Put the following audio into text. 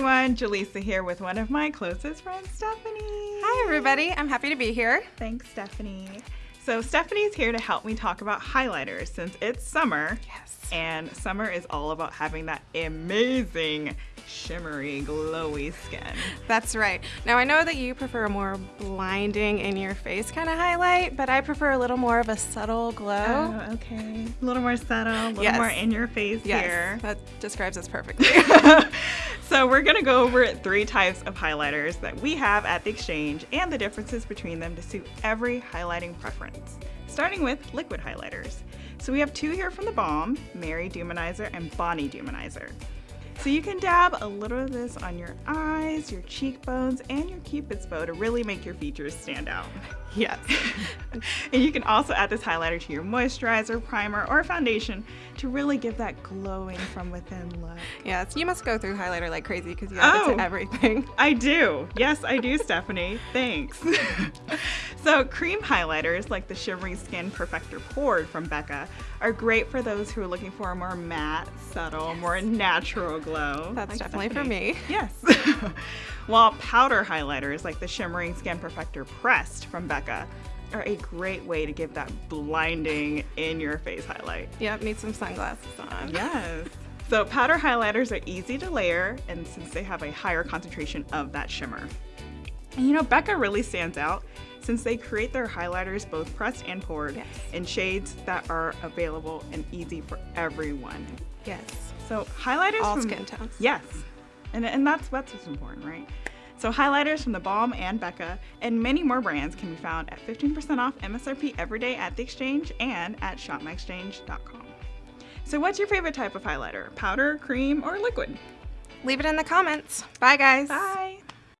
everyone, Jaleesa here with one of my closest friends, Stephanie. Hi everybody, I'm happy to be here. Thanks, Stephanie. So Stephanie's here to help me talk about highlighters since it's summer. Yes. And summer is all about having that amazing, shimmery, glowy skin. That's right. Now I know that you prefer a more blinding in your face kind of highlight, but I prefer a little more of a subtle glow. Oh, okay. A little more subtle, a little Yes. more in your face yes, here. that describes us perfectly. so we're gonna go over three types of highlighters that we have at the exchange and the differences between them to suit every highlighting preference. Starting with liquid highlighters. So we have two here from the Balm, Mary-Lou Manizer and Bonnie-Lou Manizer. So you can dab a little of this on your eyes, your cheekbones, and your cupid's bow to really make your features stand out. yes. And you can also add this highlighter to your moisturizer, primer, or foundation to really give that glowing from within look. Yes, you must go through highlighter like crazy because you add it Oh. to everything. I do. Yes, I do, Stephanie. Thanks. so, cream highlighters like the Shimmery Skin Perfector Poured from Becca are great for those who are looking for a more matte, subtle, more natural glow. That's like definitely for me. Yes. While powder highlighters like the Shimmering Skin Perfector Pressed from Becca are a great way to give that blinding in your face highlight. Yep, need some sunglasses on. Yes. So powder highlighters are easy to layer and since they have a higher concentration of that shimmer. And you know, Becca really stands out since they create their highlighters both pressed and poured Yes. in shades that are available and easy for everyone. Yes. So highlighters All from, skin tones. Yes. And, and that's, that's what's important, right? So highlighters from the Balm and Becca and many more brands can be found at 15% off MSRP every day at the exchange and at shopmyexchange.com. So what's your favorite type of highlighter? Powder, cream, or liquid? Leave it in the comments. Bye guys. Bye.